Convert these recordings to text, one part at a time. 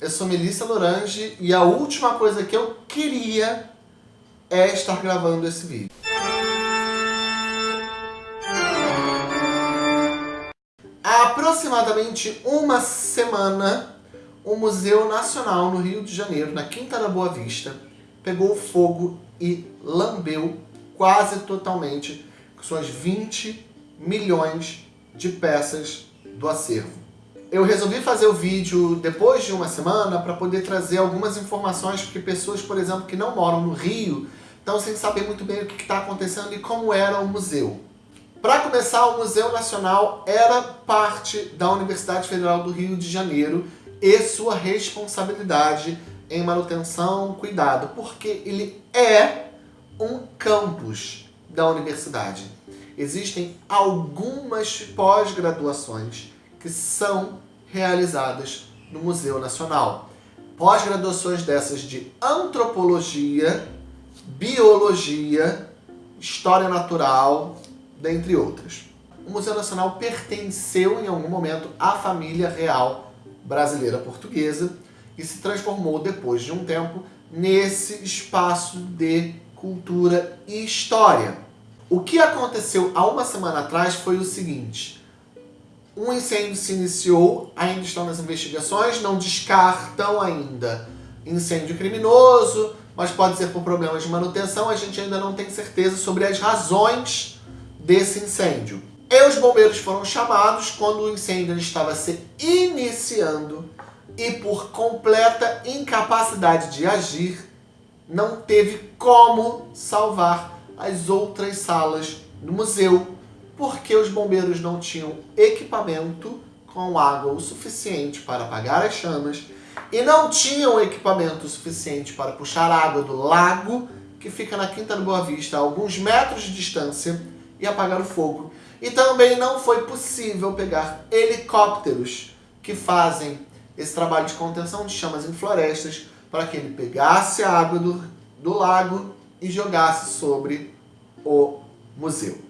eu sou Melissa Lorange e a última coisa que eu queria é estar gravando esse vídeo. Há aproximadamente uma semana, o Museu Nacional no Rio de Janeiro, na Quinta da Boa Vista, pegou fogo e lambeu quase totalmente suas 20 milhões de peças do acervo. Eu resolvi fazer o vídeo depois de uma semana para poder trazer algumas informações, porque pessoas, por exemplo, que não moram no Rio, estão sem saber muito bem o que está acontecendo e como era o museu. Para começar, o Museu Nacional era parte da Universidade Federal do Rio de Janeiro e sua responsabilidade em manutenção, cuidado, porque ele é um campus da universidade. Existem algumas pós-graduações que são realizadas no Museu Nacional. Pós-graduações dessas de antropologia, biologia, história natural, dentre outras. O Museu Nacional pertenceu em algum momento à família real brasileira portuguesa e se transformou depois de um tempo nesse espaço de cultura e história. O que aconteceu há uma semana atrás foi o seguinte, um incêndio se iniciou, ainda estão nas investigações, não descartam ainda incêndio criminoso, mas pode ser por problemas de manutenção, a gente ainda não tem certeza sobre as razões desse incêndio. E os bombeiros foram chamados quando o incêndio estava se iniciando e por completa incapacidade de agir, não teve como salvar as outras salas do museu porque os bombeiros não tinham equipamento com água o suficiente para apagar as chamas e não tinham equipamento suficiente para puxar água do lago que fica na Quinta do Boa Vista a alguns metros de distância e apagar o fogo. E também não foi possível pegar helicópteros que fazem esse trabalho de contenção de chamas em florestas para que ele pegasse a água do, do lago e jogasse sobre o museu.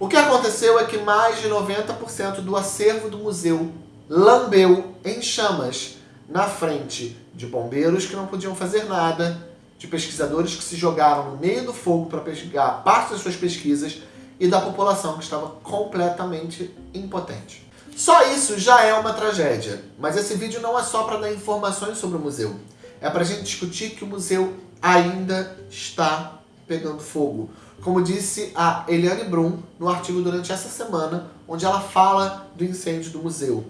O que aconteceu é que mais de 90% do acervo do museu lambeu em chamas na frente de bombeiros que não podiam fazer nada, de pesquisadores que se jogaram no meio do fogo para pegar parte das suas pesquisas e da população que estava completamente impotente. Só isso já é uma tragédia, mas esse vídeo não é só para dar informações sobre o museu. É para a gente discutir que o museu ainda está pegando fogo como disse a Eliane Brum no artigo durante essa semana, onde ela fala do incêndio do museu.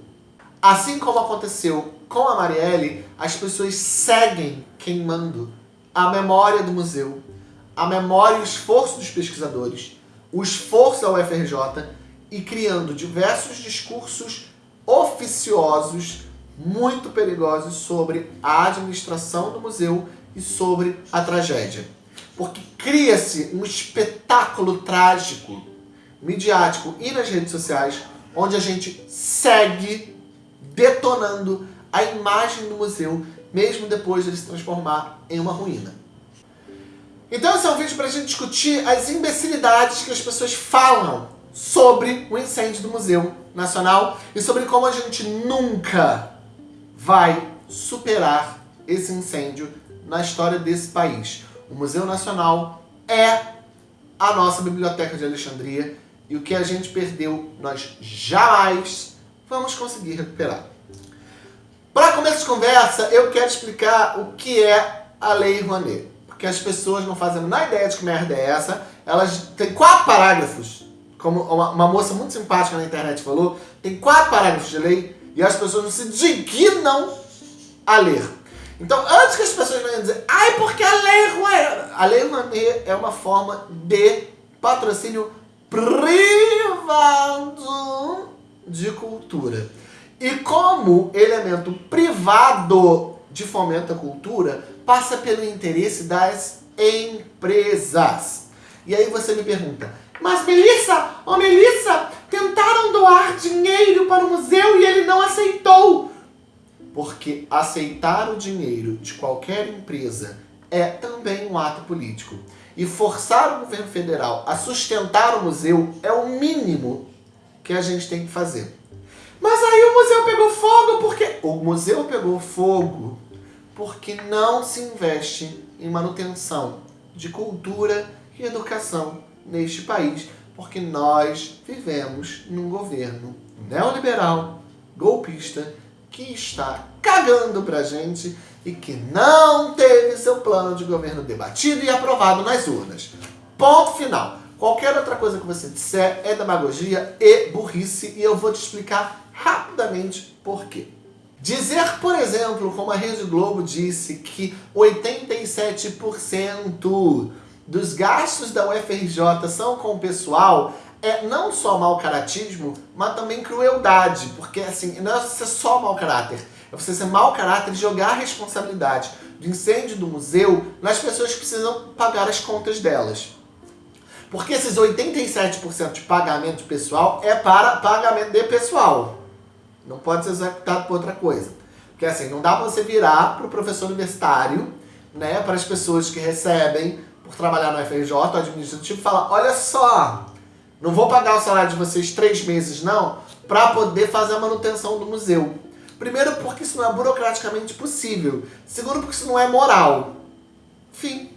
Assim como aconteceu com a Marielle, as pessoas seguem queimando a memória do museu, a memória e o esforço dos pesquisadores, o esforço da UFRJ e criando diversos discursos oficiosos muito perigosos sobre a administração do museu e sobre a tragédia porque cria-se um espetáculo trágico, midiático e nas redes sociais, onde a gente segue detonando a imagem do museu, mesmo depois de ele se transformar em uma ruína. Então esse é um vídeo para a gente discutir as imbecilidades que as pessoas falam sobre o incêndio do Museu Nacional e sobre como a gente nunca vai superar esse incêndio na história desse país. O Museu Nacional é a nossa Biblioteca de Alexandria e o que a gente perdeu, nós jamais vamos conseguir recuperar. Para começo de conversa, eu quero explicar o que é a Lei Rouanet. Porque as pessoas não fazem a ideia de que merda é essa. Elas têm quatro parágrafos, como uma, uma moça muito simpática na internet falou, tem quatro parágrafos de lei e as pessoas não se dignam a ler. Então, antes que as pessoas venham dizer, ai, porque a Lei Rouanet... A Lei Rouanet é uma forma de patrocínio privado de cultura. E como elemento privado de fomento à cultura, passa pelo interesse das empresas. E aí você me pergunta, mas Melissa, oh Melissa, tentaram doar dinheiro para o museu e ele não aceitou. Porque aceitar o dinheiro de qualquer empresa é também um ato político. E forçar o governo federal a sustentar o museu é o mínimo que a gente tem que fazer. Mas aí o museu pegou fogo porque... O museu pegou fogo porque não se investe em manutenção de cultura e educação neste país, porque nós vivemos num governo neoliberal, golpista, que está cagando pra gente e que não teve seu plano de governo debatido e aprovado nas urnas. Ponto final. Qualquer outra coisa que você disser é demagogia e burrice e eu vou te explicar rapidamente por quê. Dizer, por exemplo, como a Rede Globo disse, que 87% dos gastos da UFRJ são com o pessoal, é não só mau caratismo, mas também crueldade, porque assim, não é só mau caráter, é você ser mau caráter e jogar a responsabilidade do incêndio do museu nas pessoas que precisam pagar as contas delas. Porque esses 87% de pagamento pessoal é para pagamento de pessoal. Não pode ser executado por outra coisa. Porque assim, não dá para você virar para o professor universitário, né, para as pessoas que recebem por trabalhar no FRJ, administrativo, e falar, olha só, não vou pagar o salário de vocês três meses não, para poder fazer a manutenção do museu. Primeiro, porque isso não é burocraticamente possível. Segundo, porque isso não é moral. Fim.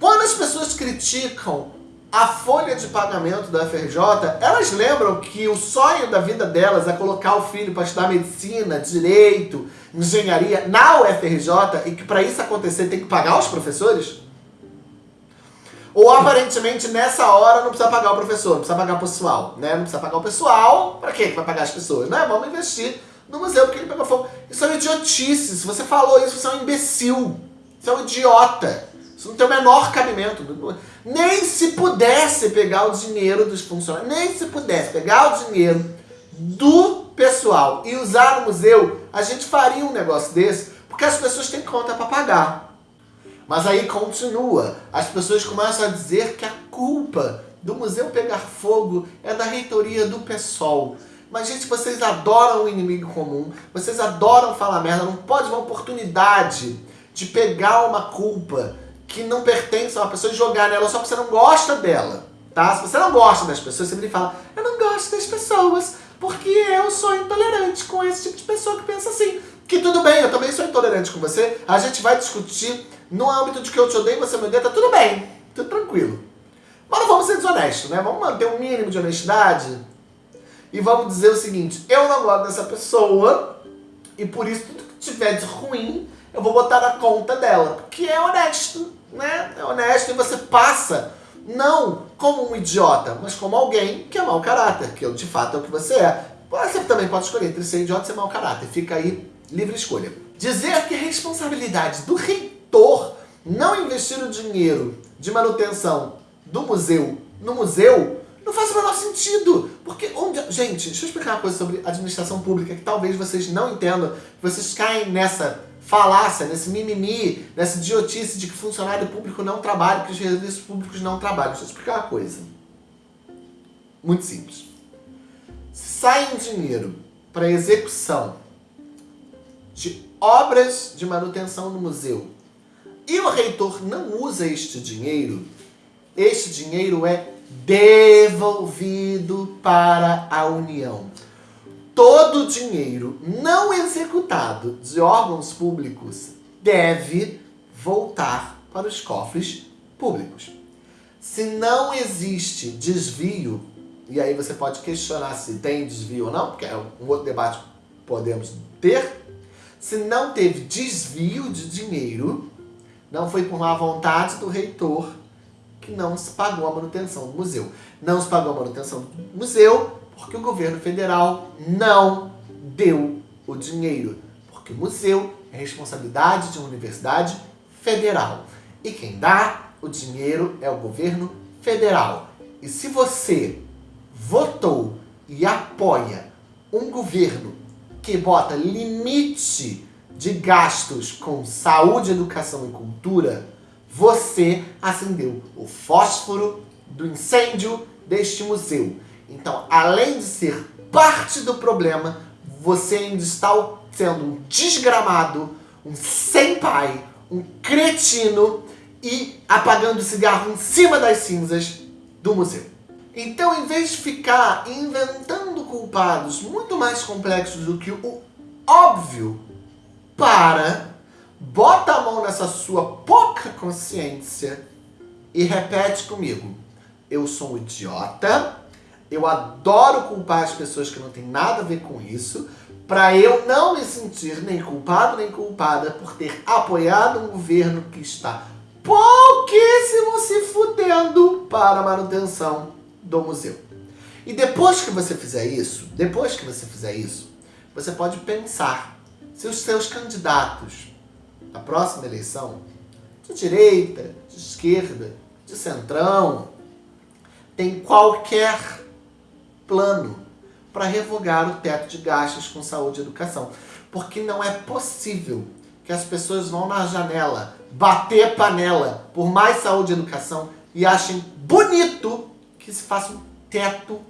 Quando as pessoas criticam a folha de pagamento da FRJ, elas lembram que o sonho da vida delas é colocar o filho para estudar medicina, direito, engenharia na UFRJ e que para isso acontecer tem que pagar os professores? Ou aparentemente nessa hora não precisa pagar o professor, não precisa pagar o pessoal, né? Não precisa pagar o pessoal, para quê que vai pagar as pessoas, né? Vamos investir no museu porque ele pegou fogo. Isso é idiotice, se você falou isso, você é um imbecil, você é um idiota. Isso não tem o menor cabimento. Nem se pudesse pegar o dinheiro dos funcionários, nem se pudesse pegar o dinheiro do pessoal e usar no museu, a gente faria um negócio desse, porque as pessoas têm conta para pagar. Mas aí continua, as pessoas começam a dizer que a culpa do museu pegar fogo é da reitoria do PSOL. Mas, gente, vocês adoram o inimigo comum, vocês adoram falar merda, não pode uma oportunidade de pegar uma culpa que não pertence a uma pessoa e jogar nela só porque você não gosta dela, tá? Se você não gosta das pessoas, você sempre fala, eu não gosto das pessoas porque eu sou intolerante com esse tipo de pessoa que pensa tudo bem, eu também sou intolerante com você, a gente vai discutir no âmbito de que eu te odeio e você me odeia, tá tudo bem, tudo tranquilo. Mas não vamos ser desonestos, né? Vamos manter um mínimo de honestidade e vamos dizer o seguinte, eu não gosto dessa pessoa e por isso tudo que tiver de ruim eu vou botar na conta dela, porque é honesto né, é honesto e você passa não como um idiota, mas como alguém que é mau caráter, que de fato é o que você é. Você também pode escolher entre ser idiota e ser mau caráter, fica aí livre escolha. Dizer que a responsabilidade do reitor não investir o dinheiro de manutenção do museu no museu não faz o menor sentido. Porque onde... Gente, deixa eu explicar uma coisa sobre administração pública que talvez vocês não entendam, vocês caem nessa falácia, nesse mimimi, nessa idiotice de que funcionário público não trabalha, que os serviços públicos não trabalham. Deixa eu explicar uma coisa. Muito simples. Se sai um dinheiro para execução de obras de manutenção no museu. E o reitor não usa este dinheiro, este dinheiro é devolvido para a União. Todo dinheiro não executado de órgãos públicos deve voltar para os cofres públicos. Se não existe desvio, e aí você pode questionar se tem desvio ou não, porque é um outro debate que podemos ter, se não teve desvio de dinheiro, não foi por má vontade do reitor que não se pagou a manutenção do museu. Não se pagou a manutenção do museu, porque o governo federal não deu o dinheiro. Porque o museu é responsabilidade de uma universidade federal. E quem dá o dinheiro é o governo federal. E se você votou e apoia um governo que bota limite de gastos com saúde, educação e cultura, você acendeu o fósforo do incêndio deste museu. Então, além de ser parte do problema, você ainda está sendo um desgramado, um sem pai, um cretino e apagando o cigarro em cima das cinzas do museu. Então, em vez de ficar inventando culpados muito mais complexos do que o óbvio, para, bota a mão nessa sua pouca consciência e repete comigo. Eu sou um idiota, eu adoro culpar as pessoas que não têm nada a ver com isso, para eu não me sentir nem culpado nem culpada por ter apoiado um governo que está pouquíssimo se fudendo para a manutenção do museu. E depois que você fizer isso, depois que você fizer isso, você pode pensar se os seus candidatos na próxima eleição, de direita, de esquerda, de centrão, tem qualquer plano para revogar o teto de gastos com saúde e educação. Porque não é possível que as pessoas vão na janela bater panela por mais saúde e educação e achem bonito que se faça um teto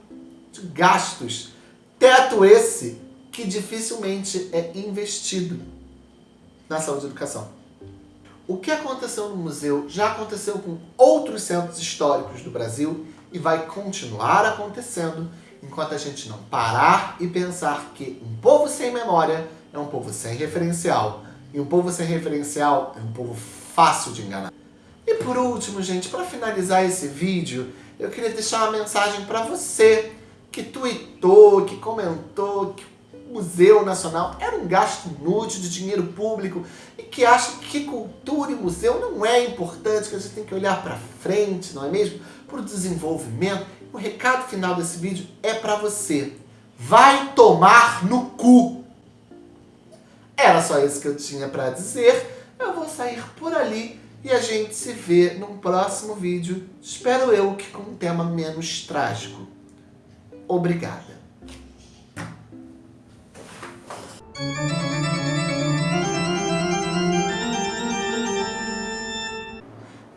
gastos. Teto esse que dificilmente é investido na saúde e educação. O que aconteceu no museu já aconteceu com outros centros históricos do Brasil e vai continuar acontecendo enquanto a gente não parar e pensar que um povo sem memória é um povo sem referencial. E um povo sem referencial é um povo fácil de enganar. E por último, gente, para finalizar esse vídeo, eu queria deixar uma mensagem para você que tweetou, que comentou que o Museu Nacional era um gasto inútil de dinheiro público e que acha que cultura e museu não é importante, que a gente tem que olhar para frente, não é mesmo? Para o desenvolvimento o recado final desse vídeo é para você. Vai tomar no cu! Era só isso que eu tinha para dizer. Eu vou sair por ali e a gente se vê num próximo vídeo. Espero eu que com um tema menos trágico. Obrigada.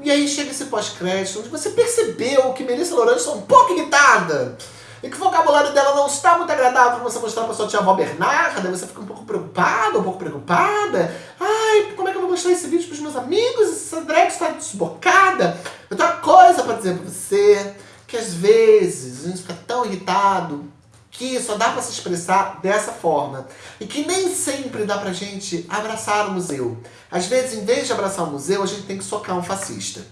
E aí chega esse pós-crédito, onde você percebeu que Melissa Lourenço está um pouco irritada. E que o vocabulário dela não está muito agradável para você mostrar para sua tia avó Bernarda. Você fica um pouco preocupada, um pouco preocupada. Ai, como é que eu vou mostrar esse vídeo para os meus amigos? Essa drag está desbocada. Eu tenho uma coisa para dizer para você. Que às vezes a gente fica tão irritado que só dá para se expressar dessa forma. E que nem sempre dá pra gente abraçar o museu. Às vezes, em vez de abraçar o museu, a gente tem que socar um fascista.